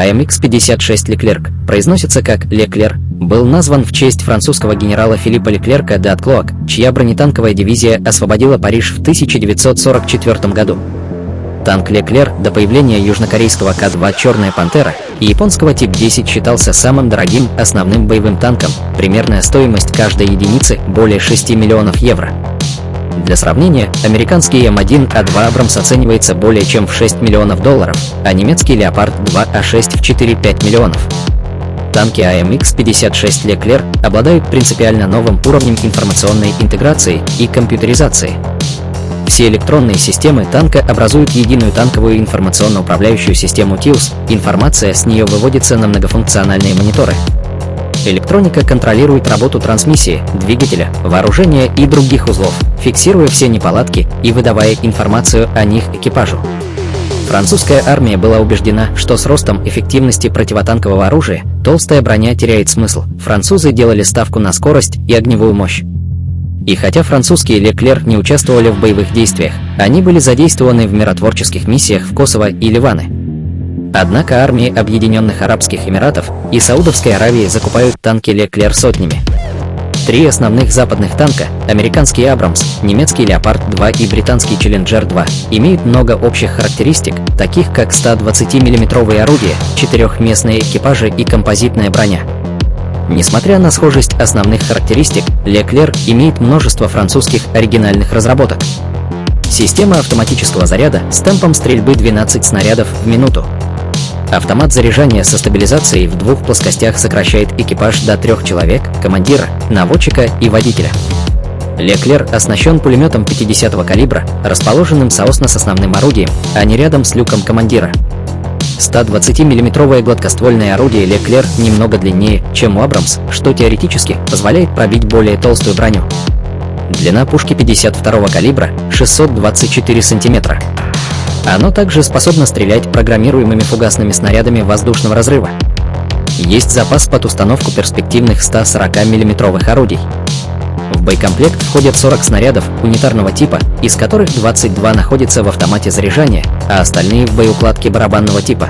АМХ-56 Леклерк произносится как Леклер, был назван в честь французского генерала Филиппа Леклерка де Атклоак, чья бронетанковая дивизия освободила Париж в 1944 году. Танк Леклер до появления южнокорейского К-2 «Черная пантера» и японского Тип-10 считался самым дорогим основным боевым танком, примерная стоимость каждой единицы более 6 миллионов евро. Для сравнения, американский М1А2 Абрамс оценивается более чем в 6 миллионов долларов, а немецкий Леопард 2А6 в 4-5 миллионов. Танки АМХ-56 Леклер обладают принципиально новым уровнем информационной интеграции и компьютеризации. Все электронные системы танка образуют единую танковую информационно-управляющую систему ТИУС, информация с нее выводится на многофункциональные мониторы. Электроника контролирует работу трансмиссии, двигателя, вооружения и других узлов, фиксируя все неполадки и выдавая информацию о них экипажу. Французская армия была убеждена, что с ростом эффективности противотанкового оружия толстая броня теряет смысл. Французы делали ставку на скорость и огневую мощь. И хотя французские Леклер не участвовали в боевых действиях, они были задействованы в миротворческих миссиях в Косово и Ливаны. Однако армии Объединенных Арабских Эмиратов и Саудовской Аравии закупают танки Леклер сотнями. Три основных западных танка – американский Абрамс, немецкий Леопард-2 и британский Челленджер-2 – имеют много общих характеристик, таких как 120 миллиметровые орудия, четырехместные экипажи и композитная броня. Несмотря на схожесть основных характеристик, Леклер имеет множество французских оригинальных разработок. Система автоматического заряда с темпом стрельбы 12 снарядов в минуту, Автомат заряжания со стабилизацией в двух плоскостях сокращает экипаж до трех человек, командира, наводчика и водителя. Леклер оснащен пулеметом 50-го калибра, расположенным соосно с основным орудием, а не рядом с люком командира. 120 миллиметровое гладкоствольное орудие Леклер немного длиннее, чем у Абрамс, что теоретически позволяет пробить более толстую броню. Длина пушки 52-го калибра – 624 сантиметра. Оно также способно стрелять программируемыми фугасными снарядами воздушного разрыва. Есть запас под установку перспективных 140 миллиметровых орудий. В боекомплект входят 40 снарядов унитарного типа, из которых 22 находятся в автомате заряжания, а остальные в боеукладке барабанного типа.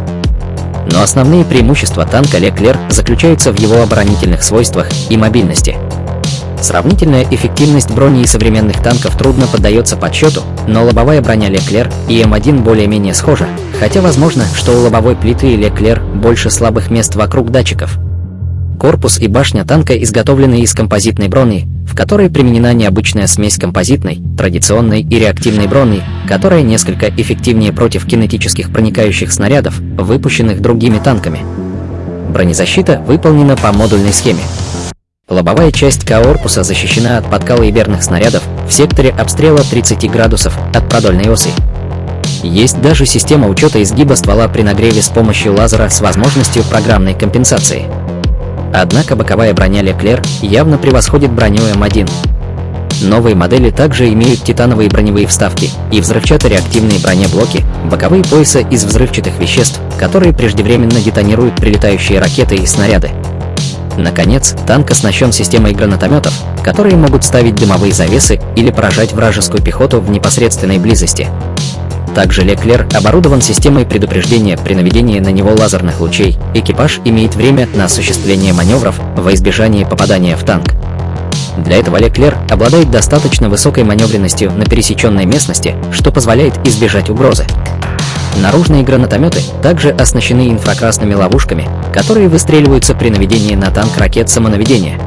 Но основные преимущества танка Леклер заключаются в его оборонительных свойствах и мобильности. Сравнительная эффективность брони и современных танков трудно поддается подсчету, но лобовая броня Леклер и М1 более-менее схожа, хотя возможно, что у лобовой плиты Леклер больше слабых мест вокруг датчиков. Корпус и башня танка изготовлены из композитной брони, в которой применена необычная смесь композитной, традиционной и реактивной брони, которая несколько эффективнее против кинетических проникающих снарядов, выпущенных другими танками. Бронезащита выполнена по модульной схеме. Лобовая часть корпуса защищена от подкала и верных снарядов в секторе обстрела 30 градусов от продольной оси. Есть даже система учета изгиба ствола при нагреве с помощью лазера с возможностью программной компенсации. Однако боковая броня Leclerc явно превосходит броню М1. Новые модели также имеют титановые броневые вставки и взрывчато-реактивные бронеблоки, боковые пояса из взрывчатых веществ, которые преждевременно детонируют прилетающие ракеты и снаряды. Наконец, танк оснащен системой гранатометов, которые могут ставить дымовые завесы или поражать вражескую пехоту в непосредственной близости. Также Леклер оборудован системой предупреждения при наведении на него лазерных лучей. Экипаж имеет время на осуществление маневров во избежание попадания в танк. Для этого Леклер обладает достаточно высокой маневренностью на пересеченной местности, что позволяет избежать угрозы. Наружные гранатометы также оснащены инфракрасными ловушками, которые выстреливаются при наведении на танк ракет самонаведения.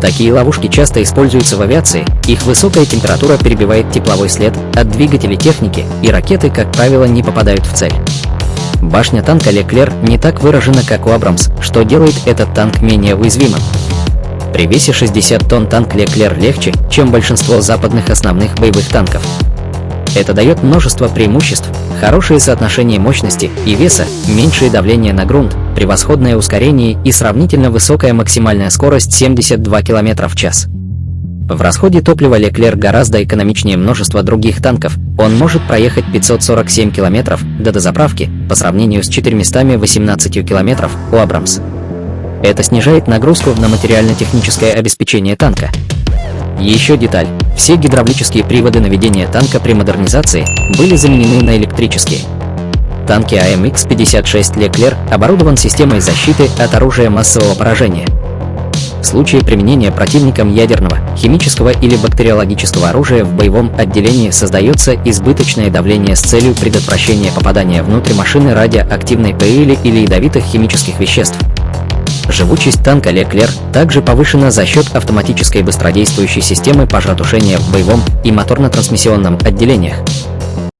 Такие ловушки часто используются в авиации, их высокая температура перебивает тепловой след от двигателей техники, и ракеты, как правило, не попадают в цель. Башня танка Леклер не так выражена, как у Абрамс, что делает этот танк менее уязвимым. При весе 60 тонн танк Леклер легче, чем большинство западных основных боевых танков. Это дает множество преимуществ, хорошее соотношение мощности и веса, меньшее давление на грунт, превосходное ускорение и сравнительно высокая максимальная скорость 72 км в час. В расходе топлива Леклер гораздо экономичнее множества других танков, он может проехать 547 км до дозаправки по сравнению с 418 км у Абрамс. Это снижает нагрузку на материально-техническое обеспечение танка, еще деталь. Все гидравлические приводы наведения танка при модернизации были заменены на электрические. Танки АМХ-56 «Леклер» оборудован системой защиты от оружия массового поражения. В случае применения противником ядерного, химического или бактериологического оружия в боевом отделении создается избыточное давление с целью предотвращения попадания внутрь машины радиоактивной пыли или ядовитых химических веществ. Живучесть танка Леклер также повышена за счет автоматической быстродействующей системы пожаротушения в боевом и моторно-трансмиссионном отделениях,